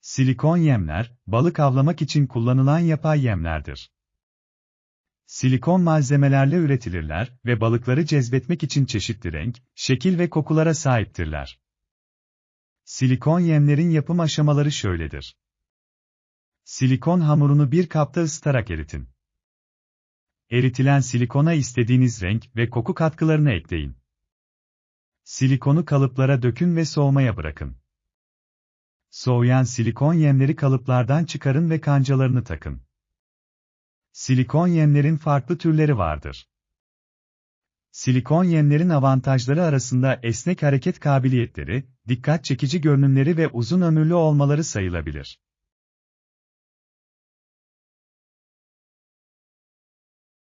Silikon yemler, balık avlamak için kullanılan yapay yemlerdir. Silikon malzemelerle üretilirler ve balıkları cezbetmek için çeşitli renk, şekil ve kokulara sahiptirler. Silikon yemlerin yapım aşamaları şöyledir. Silikon hamurunu bir kapta ısıtarak eritin. Eritilen silikona istediğiniz renk ve koku katkılarını ekleyin. Silikonu kalıplara dökün ve soğumaya bırakın. Soğuyan silikon yemleri kalıplardan çıkarın ve kancalarını takın. Silikon yemlerin farklı türleri vardır. Silikon yemlerin avantajları arasında esnek hareket kabiliyetleri, dikkat çekici görünümleri ve uzun ömürlü olmaları sayılabilir.